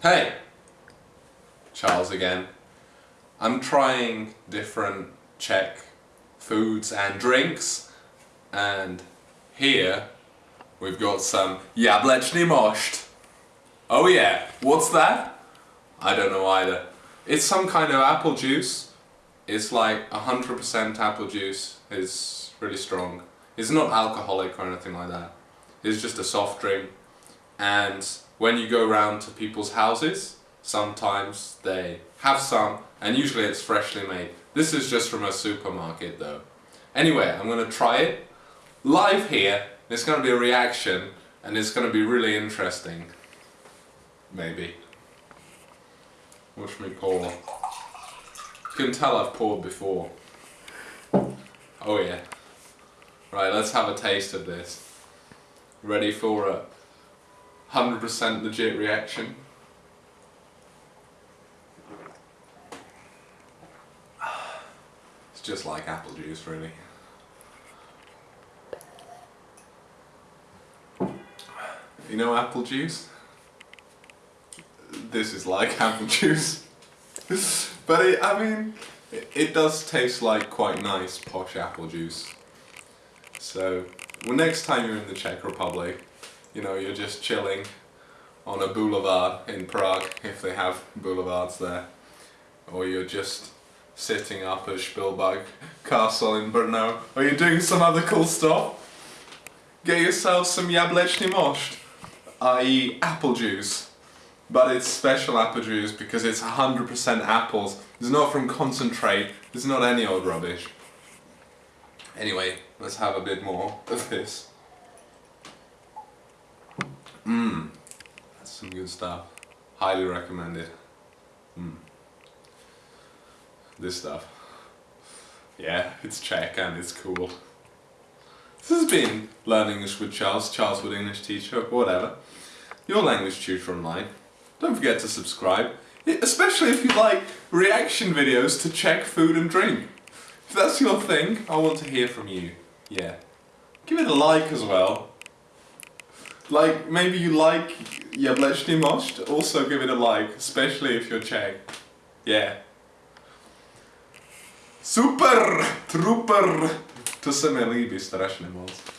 Hey! Charles again. I'm trying different Czech foods and drinks and here we've got some jablečný mošt. Oh yeah, what's that? I don't know either. It's some kind of apple juice. It's like 100% apple juice. It's really strong. It's not alcoholic or anything like that. It's just a soft drink and when you go around to people's houses sometimes they have some and usually it's freshly made. This is just from a supermarket though. Anyway, I'm gonna try it live here. It's gonna be a reaction and it's gonna be really interesting. Maybe. Watch me pour. You can tell I've poured before. Oh yeah. Right, let's have a taste of this. Ready for a 100% legit reaction? It's just like apple juice really. You know apple juice? This is like apple juice. but it, I mean, it, it does taste like quite nice posh apple juice. So, well next time you're in the Czech Republic, you know, you're just chilling on a boulevard in Prague, if they have boulevards there, or you're just sitting up at Špilberk Castle in Brno, or you're doing some other cool stuff, get yourself some jablečný mošt, i.e. apple juice. But it's special apple juice because it's 100% apples. It's not from concentrate, it's not any old rubbish. Anyway, let's have a bit more of this. Mmm, that's some good stuff. Highly recommended. Mmm. This stuff. Yeah, it's Czech and it's cool. This has been Learn English with Charles, Charles Wood English teacher, whatever. Your language tutor online. Don't forget to subscribe, especially if you like reaction videos to Czech food and drink. If that's your thing, I want to hear from you. Yeah. Give it a like as well. Like, maybe you like Jablečný mošt, also give it a like, especially if you're Czech. Yeah. Super! Trooper! To se mi líbí strašně moc.